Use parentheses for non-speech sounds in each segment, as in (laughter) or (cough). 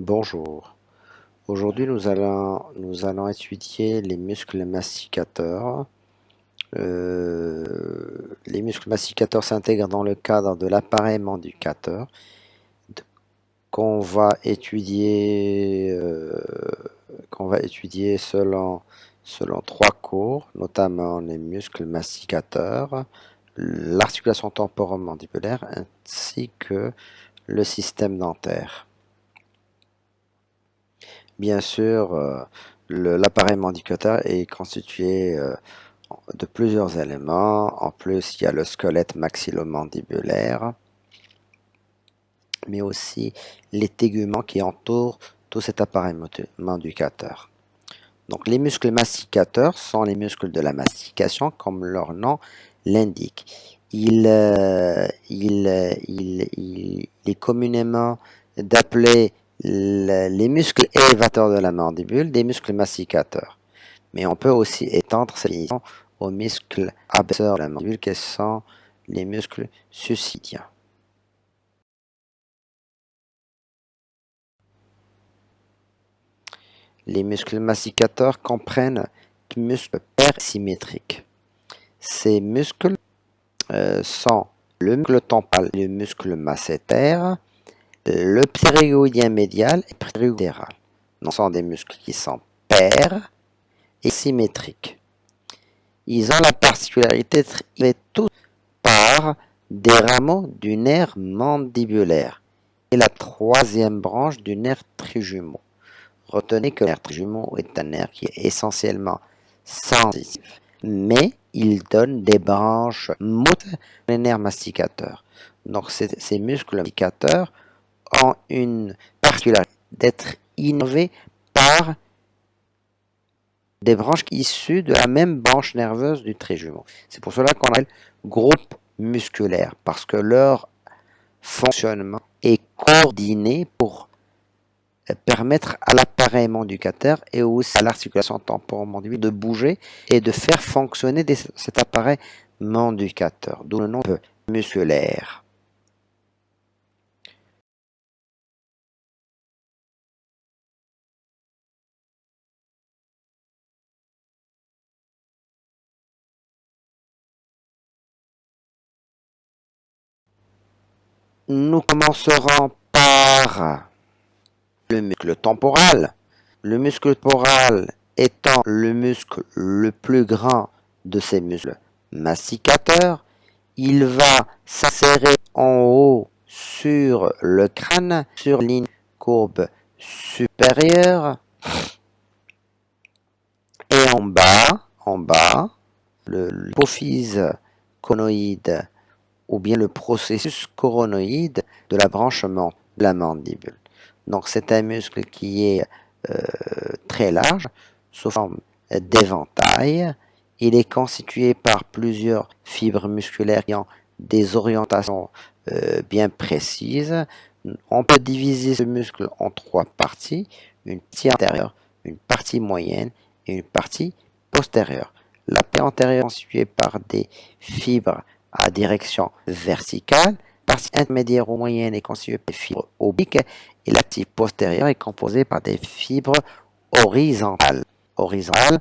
Bonjour. Aujourd'hui, nous allons, étudier les muscles masticateurs. Euh, les muscles masticateurs s'intègrent dans le cadre de l'appareil mandicateur qu'on va étudier, euh, qu'on va étudier selon, selon trois cours, notamment les muscles masticateurs, l'articulation temporomandibulaire ainsi que le système dentaire. Bien sûr, euh, l'appareil mandicateur est constitué euh, de plusieurs éléments. En plus, il y a le squelette maxillomandibulaire, mais aussi les téguments qui entourent tout cet appareil mandicateur. Donc, les muscles masticateurs sont les muscles de la mastication, comme leur nom l'indique. Il, euh, il, il, est communément appelé les muscles élévateurs de la mandibule, des muscles masticateurs. Mais on peut aussi étendre cette vision aux muscles abaisseurs de la mandibule, qui sont les muscles suicidiens. Les muscles masticateurs comprennent des muscles persymétriques. Ces muscles euh, sont le muscle temporal, le muscle masséter, le ptérygoïdien médial et ptérygoïdéral. Ce sont des muscles qui sont pairs et symétriques. Ils ont la particularité d'être tous par des rameaux du nerf mandibulaire et la troisième branche du nerf trijumeau. Retenez que le nerf trijumeau est un nerf qui est essentiellement sensitif, mais il donne des branches moteurs les nerfs masticateurs. Donc ces muscles masticateurs ont une particularité d'être innovés par des branches issues de la même branche nerveuse du trijumeau. C'est pour cela qu'on appelle groupe musculaire, parce que leur fonctionnement est coordonné pour permettre à l'appareil mandicateur et aussi à l'articulation temporomandibulaire de bouger et de faire fonctionner cet appareil mandicateur, d'où le nom musculaire. Nous commencerons par le muscle temporal. Le muscle temporal étant le muscle le plus grand de ces muscles masticateurs, il va s'insérer en haut sur le crâne, sur ligne courbe supérieure, et en bas, en bas, l'hypophyse conoïde ou bien le processus coronoïde de la branche de la mandibule. Donc c'est un muscle qui est euh, très large, sous forme d'éventail. Il est constitué par plusieurs fibres musculaires qui ont des orientations euh, bien précises. On peut diviser ce muscle en trois parties, une partie antérieure, une partie moyenne et une partie postérieure. La partie antérieure est constituée par des fibres à direction verticale, partie intermédiaire ou moyenne est constituée par des fibres obliques et la partie postérieure est composée par des fibres horizontales. Horizontales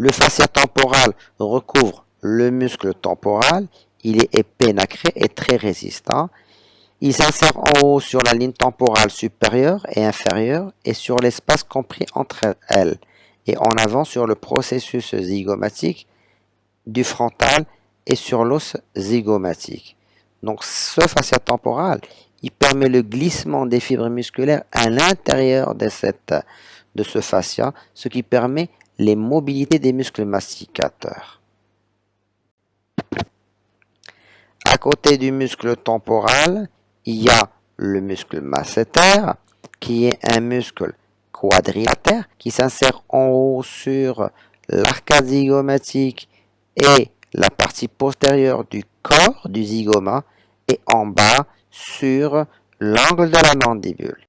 Le fascia temporal recouvre le muscle temporal. Il est épais, nacré et très résistant. Il s'insère en haut sur la ligne temporale supérieure et inférieure et sur l'espace compris entre elles et en avant sur le processus zygomatique du frontal et sur l'os zygomatique. Donc ce fascia temporal, il permet le glissement des fibres musculaires à l'intérieur de, de ce fascia, ce qui permet les mobilités des muscles masticateurs. À côté du muscle temporal, il y a le muscle masséter, qui est un muscle quadrilatère qui s'insère en haut sur l'arcade zygomatique et la partie postérieure du corps du zygoma et en bas sur l'angle de la mandibule.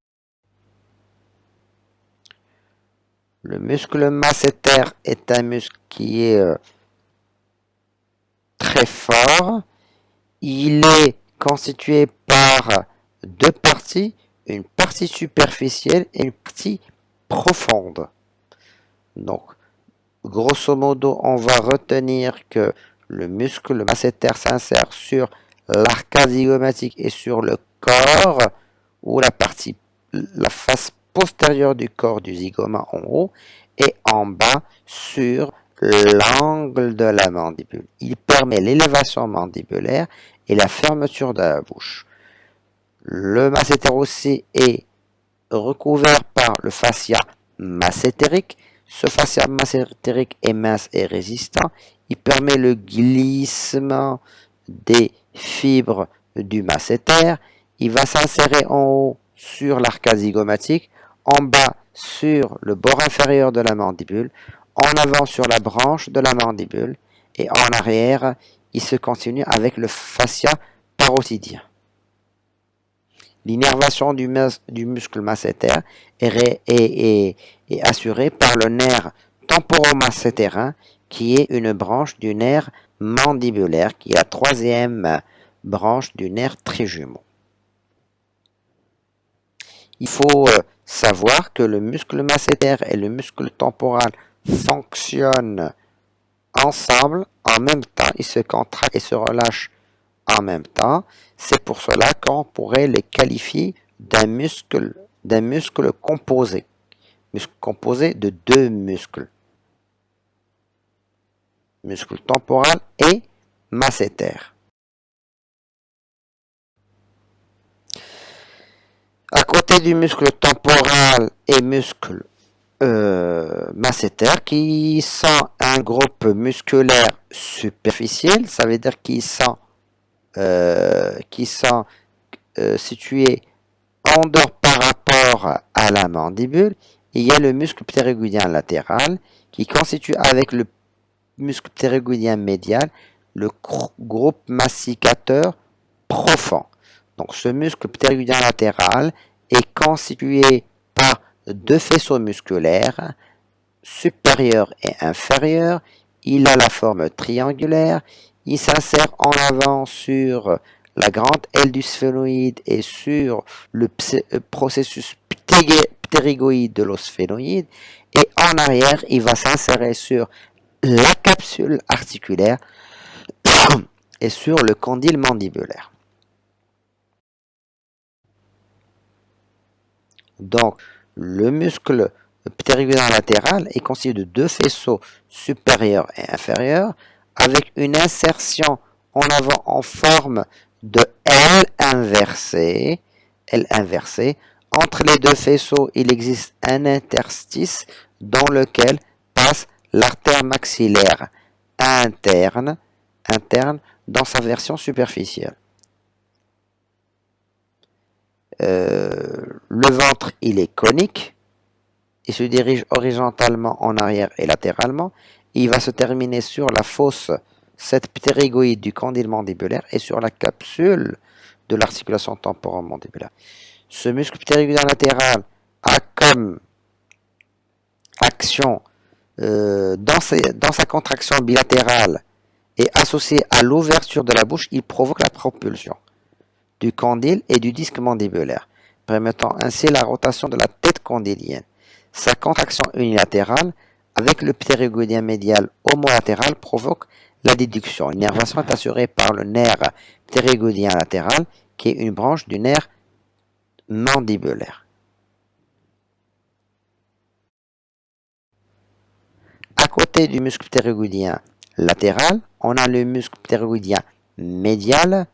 Le muscle masséter est un muscle qui est euh, très fort. Il est constitué par deux parties, une partie superficielle et une partie profonde. Donc, grosso modo, on va retenir que le muscle masséter s'insère sur l'arcade zygomatique et sur le corps, ou la partie, la face postérieure du corps du zygoma en haut, et en bas sur l'angle de la mandibule. Il permet l'élévation mandibulaire et la fermeture de la bouche. Le masséter aussi est recouvert par le fascia massétérique. Ce fascia massétérique est mince et résistant. Il permet le glissement des fibres du masséter. Il va s'insérer en haut sur l'arcade zygomatique, en bas sur le bord inférieur de la mandibule, en avant sur la branche de la mandibule et en arrière, il se continue avec le fascia parotidien. L'innervation du, muscle masséter est, assurée par le nerf temporomassétérin qui est une branche du nerf mandibulaire qui est la troisième branche du nerf trijumeau. Il faut euh, savoir que le muscle masséter et le muscle temporal fonctionnent ensemble en même temps. Ils se contractent et se relâchent en même temps. C'est pour cela qu'on pourrait les qualifier d'un muscle, d'un muscle composé. Muscle composé de deux muscles. Muscle temporal et masséter. À du muscle temporal et muscle euh, masséter qui sont un groupe musculaire superficiel, ça veut dire qu'ils sont, euh, sont euh, situés en dehors par rapport à la mandibule. Il y a le muscle ptérygoïdien latéral qui constitue avec le muscle ptérygoïdien médial le groupe masticateur profond. Donc ce muscle ptérygoïdien latéral est constitué par deux faisceaux musculaires, supérieurs et inférieurs. Il a la forme triangulaire. Il s'insère en avant sur la grande aile du sphénoïde et sur le euh, processus ptérygoïde de l'osphénoïde. Et en arrière, il va s'insérer sur la capsule articulaire (coughs) et sur le condyle mandibulaire. Donc, le muscle ptérygoïdien latéral est constitué de deux faisceaux supérieurs et inférieurs avec une insertion en avant en forme de L inversée. L inversée. Entre les deux faisceaux, il existe un interstice dans lequel passe l'artère maxillaire interne, interne dans sa version superficielle. Euh, le ventre, il est conique. Il se dirige horizontalement en arrière et latéralement. il va se terminer sur la fosse, cette ptérygoïde du condyle mandibulaire et sur la capsule de l'articulation temporomandibulaire. Ce muscle ptérygoïdien latéral a comme action euh, dans, dans, sa contraction bilatérale et associé à l'ouverture de la bouche, il provoque la propulsion du condyle et du disque mandibulaire, permettant ainsi la rotation de la tête condylienne. Sa contraction unilatérale avec le ptérygoïdien médial homolatéral provoque la déduction. L'innervation est assurée par le nerf ptérygoïdien latéral qui est une branche du nerf mandibulaire. À côté du muscle ptérygoïdien latéral, on a le muscle ptérygoïdien médial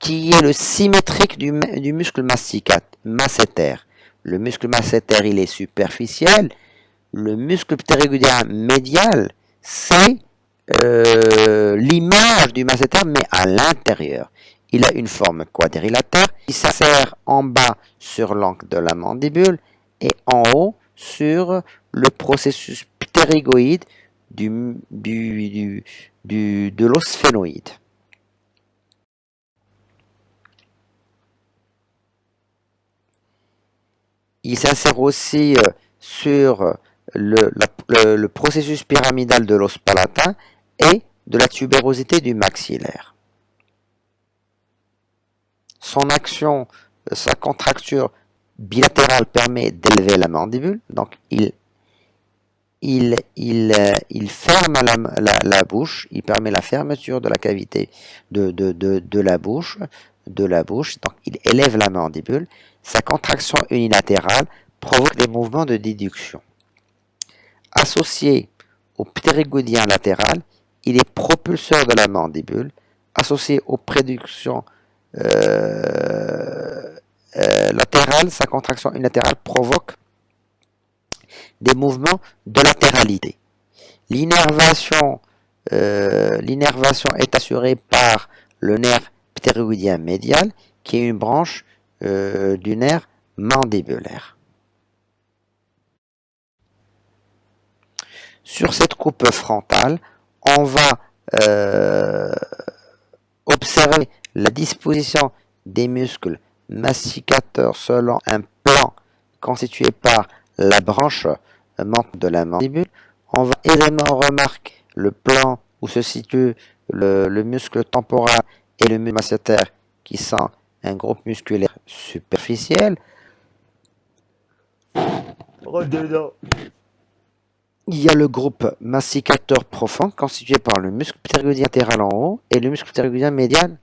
qui est le symétrique du, muscle masséter. Le muscle masséter, il est superficiel. Le muscle ptérygoïdien médial, c'est euh, l'image du masséter, mais à l'intérieur. Il a une forme quadrilatère. Il s'insère en bas sur l'angle de la mandibule et en haut sur le processus ptérygoïde du, de l'os phénoïde. Il s'insère aussi euh, sur le, processus pyramidal de l'os palatin et de la tubérosité du maxillaire. Son action, sa contracture bilatérale permet d'élever la mandibule, donc il, ferme la, bouche, il permet la fermeture de la cavité de, la bouche, de la bouche, donc il élève la mandibule, sa contraction unilatérale provoque des mouvements de déduction. Associé au ptérygoïdien latéral, il est propulseur de la mandibule. Associé aux préductions euh, euh, latérales, sa contraction unilatérale provoque des mouvements de latéralité. L'innervation euh, est assurée par le nerf médial, qui est une branche du nerf mandibulaire. Sur cette coupe frontale, on va euh, observer la disposition des muscles massicateurs selon un plan constitué par la branche de la mandibule. On va également remarquer le plan où se situe le, muscle temporal et le muscle masséter qui sont un groupe musculaire superficiel il y a le groupe masticateur profond constitué par le muscle ptérygoïdien latéral en haut et le muscle ptérygoïdien médial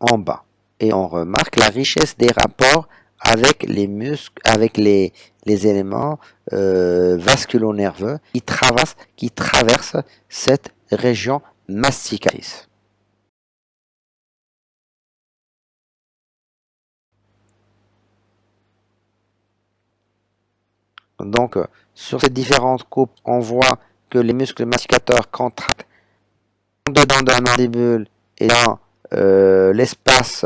en bas. Et on remarque la richesse des rapports avec les muscles, avec les, éléments euh, vasculo-nerveux qui traversent, qui traversent cette région masticatrice. Donc, sur ces différentes coupes, on voit que les muscles masticateurs contractent dedans de la mandibule et dans euh, l'espace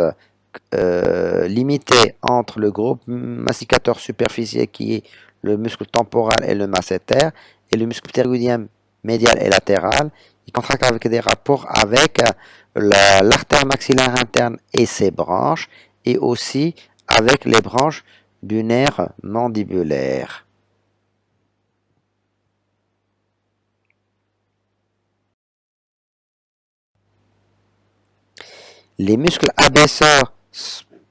euh, limité entre le groupe masticateur superficiel qui est le muscle temporal et le masséter et le muscle ptérygoïdien médial et latéral. Il contracte avec des rapports avec l'artère maxillaire interne et ses branches et aussi avec les branches du nerf mandibulaire. Les muscles abaisseurs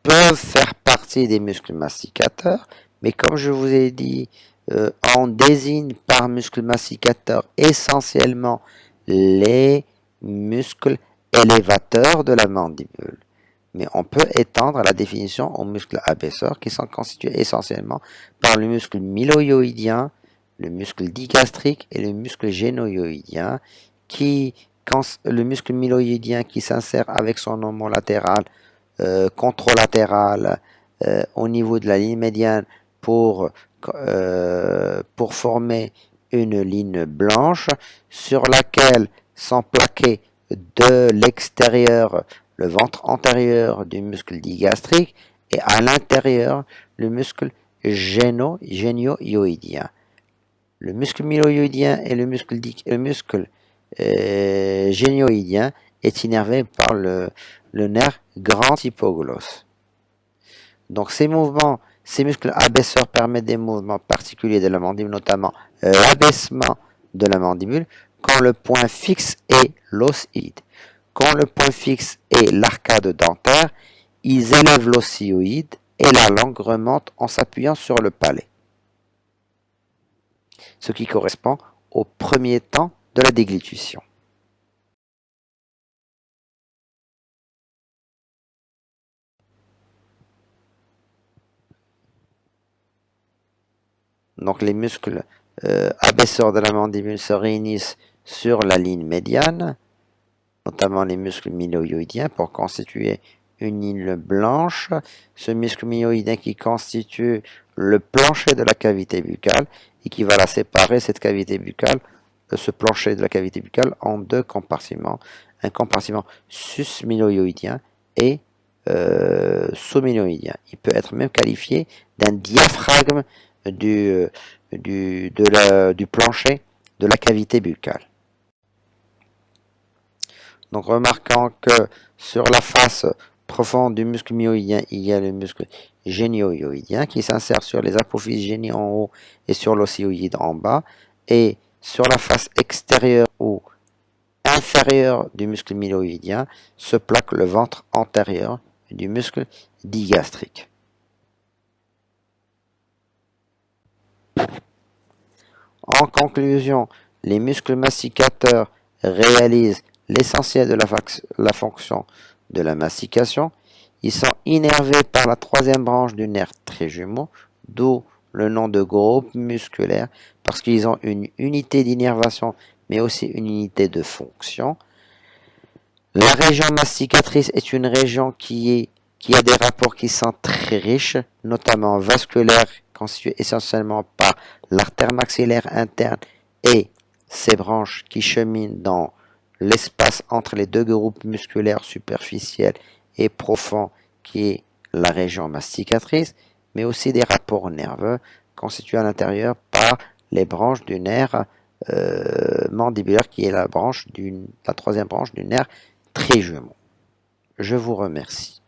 peuvent faire partie des muscles masticateurs, mais comme je vous ai dit, euh, on désigne par muscle masticateur essentiellement les muscles élévateurs de la mandibule. Mais on peut étendre la définition aux muscles abaisseurs qui sont constitués essentiellement par le muscle myloïoïdien, le muscle digastrique et le muscle génoïoïdien qui le muscle myloïdien qui s'insère avec son omo latéral, euh, controlatéral, euh, au niveau de la ligne médiane pour, euh, former une ligne blanche sur laquelle sont plaqués de l'extérieur le ventre antérieur du muscle digastrique et à l'intérieur le muscle géno-ioïdien. Le muscle myloïdien et le muscle, le muscle euh, génioïdien est innervé par le, nerf grand hypoglosse. Donc ces mouvements, ces muscles abaisseurs permettent des mouvements particuliers de la mandibule, notamment l'abaissement de la mandibule quand le point fixe est l'osioïde. Quand le point fixe est l'arcade dentaire, ils élèvent l'osioïde et la langue remonte en s'appuyant sur le palais. Ce qui correspond au premier temps de la déglutition. Donc les muscles euh, abaisseurs de la mandibule se réunissent sur la ligne médiane, notamment les muscles myloïdiens pour constituer une ligne blanche. Ce muscle myloïdien qui constitue le plancher de la cavité buccale et qui va la séparer, cette cavité buccale, ce plancher de la cavité buccale en deux compartiments. Un compartiment susminoïdien et euh, Il peut être même qualifié d'un diaphragme du, de du plancher de la cavité buccale. Donc remarquant que sur la face profonde du muscle myoïdien, il y a le muscle génio-hyoïdien qui s'insère sur les apophyses génies en haut et sur l'ossioïde en bas. Et sur la face extérieure ou inférieure du muscle myoïdien se plaque le ventre antérieur du muscle digastrique. En conclusion, les muscles masticateurs réalisent l'essentiel de la, fonction de la mastication. Ils sont innervés par la troisième branche du nerf trijumeau, d'où le nom de groupe musculaire, parce qu'ils ont une unité d'innervation, mais aussi une unité de fonction. La région masticatrice est une région qui, est, qui a des rapports qui sont très riches, notamment vasculaires, constitués essentiellement par l'artère maxillaire interne et ses branches qui cheminent dans l'espace entre les deux groupes musculaires superficiels et profonds qui est la région masticatrice, mais aussi des rapports nerveux constitués à l'intérieur par les branches du nerf euh, mandibulaire qui est la, branche la troisième branche du nerf trijumeau. Je vous remercie.